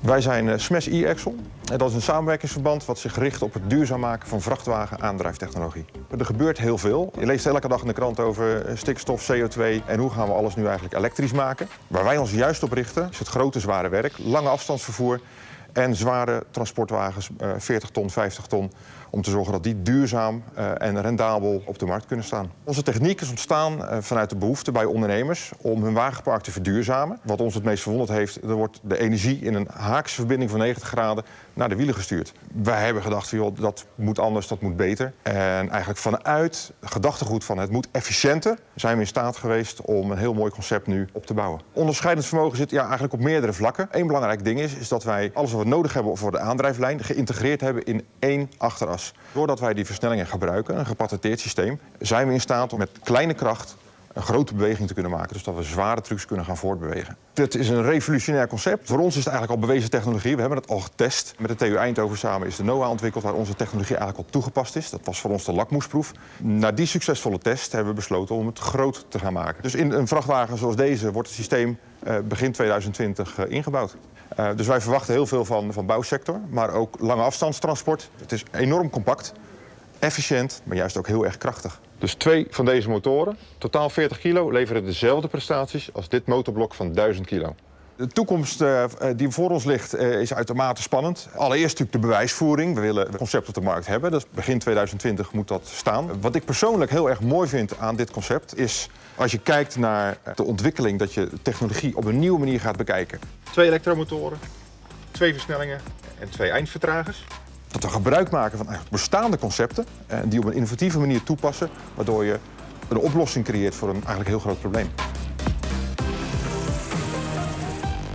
Wij zijn Smash e-Axle. En dat is een samenwerkingsverband wat zich richt op het duurzaam maken van vrachtwagen-aandrijftechnologie. Er gebeurt heel veel. Je leest elke dag in de krant over eh, stikstof, CO2 en hoe gaan we alles nu eigenlijk elektrisch maken. Waar wij ons juist op richten is het grote zware werk, lange afstandsvervoer en zware transportwagens, 40 eh, ton, 50 ton, om te zorgen dat die duurzaam eh, en rendabel op de markt kunnen staan. Onze techniek is ontstaan eh, vanuit de behoefte bij ondernemers om hun wagenpark te verduurzamen. Wat ons het meest verwonderd heeft, er wordt de energie in een haakse verbinding van 90 graden naar de wielen gestuurd. Wij hebben gedacht, joh, dat moet anders, dat moet beter. En eigenlijk vanuit gedachtegoed van het moet efficiënter, zijn we in staat geweest om een heel mooi concept nu op te bouwen. Onderscheidend vermogen zit ja, eigenlijk op meerdere vlakken. Eén belangrijk ding is, is dat wij alles wat nodig hebben voor de aandrijflijn geïntegreerd hebben in één achteras. Doordat wij die versnellingen gebruiken, een gepatenteerd systeem, zijn we in staat om met kleine kracht een grote beweging te kunnen maken. Dus dat we zware trucks kunnen gaan voortbewegen. Dit is een revolutionair concept. Voor ons is het eigenlijk al bewezen technologie. We hebben het al getest. Met de TU Eindhoven samen is de NOAA ontwikkeld... waar onze technologie eigenlijk al toegepast is. Dat was voor ons de lakmoesproef. Na die succesvolle test hebben we besloten om het groot te gaan maken. Dus in een vrachtwagen zoals deze wordt het systeem begin 2020 uh, ingebouwd. Uh, dus wij verwachten heel veel van de bouwsector, maar ook lange afstandstransport. Het is enorm compact, efficiënt, maar juist ook heel erg krachtig. Dus twee van deze motoren, totaal 40 kilo, leveren dezelfde prestaties als dit motorblok van 1000 kilo. De toekomst uh, die voor ons ligt uh, is uitermate spannend. Allereerst natuurlijk de bewijsvoering. We willen het concept op de markt hebben. Dus begin 2020 moet dat staan. Wat ik persoonlijk heel erg mooi vind aan dit concept is... als je kijkt naar de ontwikkeling dat je technologie op een nieuwe manier gaat bekijken. Twee elektromotoren, twee versnellingen en twee eindvertragers. Dat we gebruik maken van bestaande concepten en die op een innovatieve manier toepassen... waardoor je een oplossing creëert voor een eigenlijk heel groot probleem.